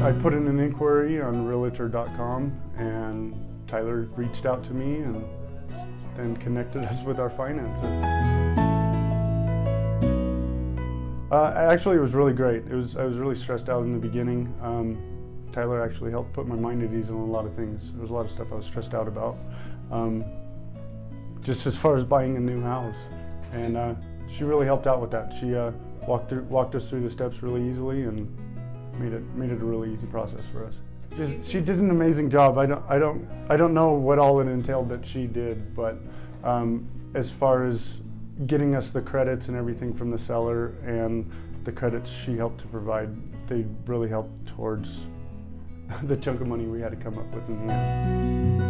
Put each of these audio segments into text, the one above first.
I put in an inquiry on Realtor.com and Tyler reached out to me and then connected us with our financer. Uh, actually, it was really great. It was I was really stressed out in the beginning. Um, Tyler actually helped put my mind at ease on a lot of things. There was a lot of stuff I was stressed out about, um, just as far as buying a new house, and uh, she really helped out with that. She uh, walked through, walked us through the steps really easily and made it made it a really easy process for us. Just, she did an amazing job. I don't I don't I don't know what all it entailed that she did, but um, as far as getting us the credits and everything from the seller and the credits she helped to provide, they really helped towards the chunk of money we had to come up with in the end.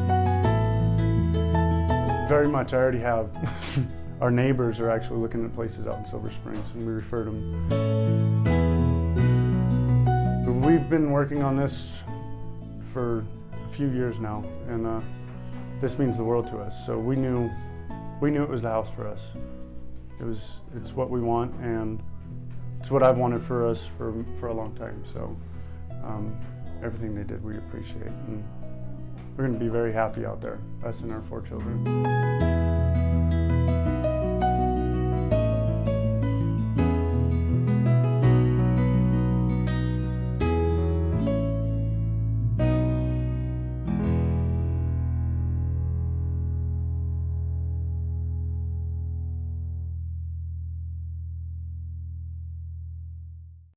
Very much, I already have. Our neighbors are actually looking at places out in Silver Springs and we referred them. We've been working on this for a few years now and uh, this means the world to us. So we knew, we knew it was the house for us. It was, it's what we want and it's what I've wanted for us for, for a long time. So um, everything they did we appreciate and we're going to be very happy out there, us and our four children.